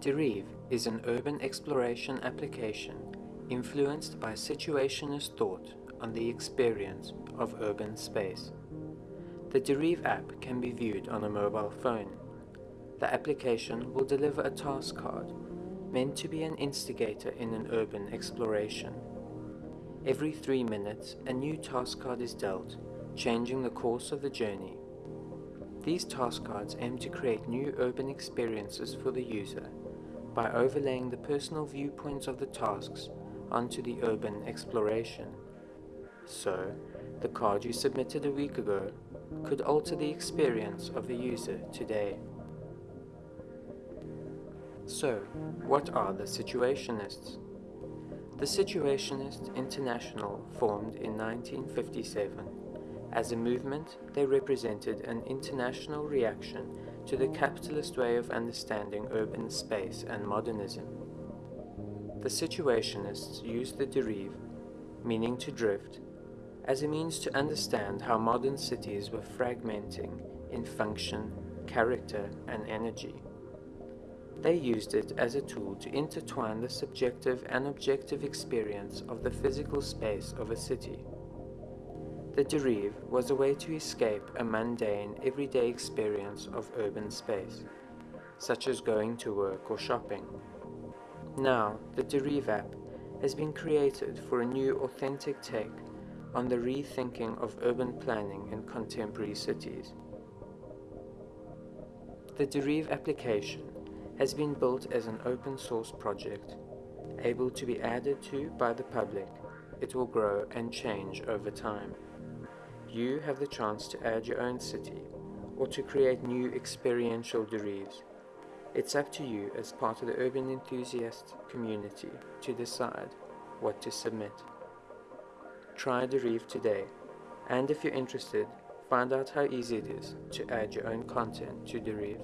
Derive is an urban exploration application influenced by situationist thought on the experience of urban space. The Derive app can be viewed on a mobile phone. The application will deliver a task card meant to be an instigator in an urban exploration. Every three minutes, a new task card is dealt, changing the course of the journey. These task cards aim to create new urban experiences for the user by overlaying the personal viewpoints of the tasks onto the urban exploration. So, the card you submitted a week ago could alter the experience of the user today. So, what are the Situationists? The Situationist International formed in 1957. As a movement, they represented an international reaction to the capitalist way of understanding urban space and modernism. The Situationists used the derive, meaning to drift, as a means to understand how modern cities were fragmenting in function, character, and energy. They used it as a tool to intertwine the subjective and objective experience of the physical space of a city. The derive was a way to escape a mundane, everyday experience of urban space, such as going to work or shopping. Now, the Derive app has been created for a new authentic take on the rethinking of urban planning in contemporary cities. The Derive application has been built as an open source project, able to be added to by the public. It will grow and change over time you have the chance to add your own city or to create new experiential derives. It's up to you as part of the urban enthusiast community to decide what to submit. Try Derive today, and if you're interested, find out how easy it is to add your own content to Derive.